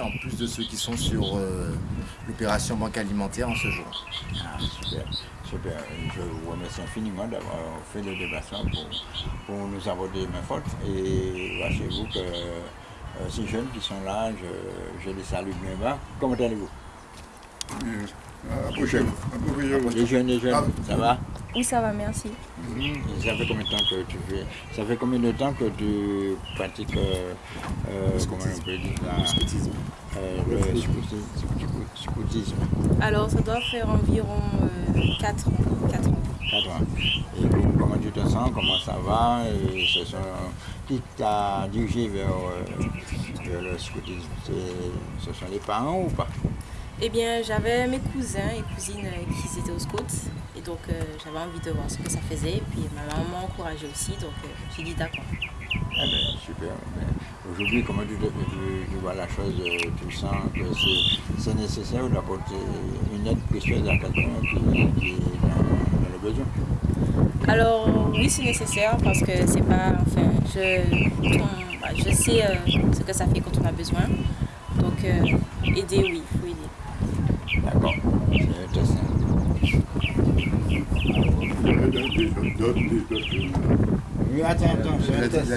en plus de ceux qui sont sur euh, l'opération banque alimentaire en ce jour. Ah, super, super. Je vous remercie infiniment d'avoir fait le déplacement pour, pour nous aborder main forte. Et sachez-vous que euh, ces jeunes qui sont là, je, je les salue bien bas. Comment allez-vous? Approchez-vous. Approchez-vous. Les jeunes, les jeunes, ça va? Oui, ça va, merci. Et Ça fait combien de temps que tu fais? Ça fait combien de temps que tu pratiques euh, euh, comment on peut dire Le scoutisme. Euh, le scoutisme, scoutisme, Alors, ça doit faire environ 4 ans. 4 ans. 4 ans. Et co- comment tu te sens Comment ça va Et ce sont, Qui t'a dirigé vers, euh, vers le scoutisme? C'est- Ce sont les parents ou pas? Eh bien, j'avais mes cousins et cousines euh, qui étaient au scout. Et donc, euh, j'avais envie de voir ce que ça faisait. Et puis, ma maman m'a encouragée aussi. Donc, euh, j'ai dit d'accord. Eh ben, super. Ben, Aujourd'hui, comment tu, tu- tu vois la chose euh, Tu sens que c'est- nécessaire d'apporter une aide précieuse à quelqu'un qui, qui est dans, le besoin Alors, oui, c'est nécessaire parce que c'est pas. Enfin, je, on- bah, je sais euh, ce que ça fait quand on a besoin. Donc, euh, aider, oui, il faut aider. D'accord. C'est très simple. Oui, attends, attends, c'est un test.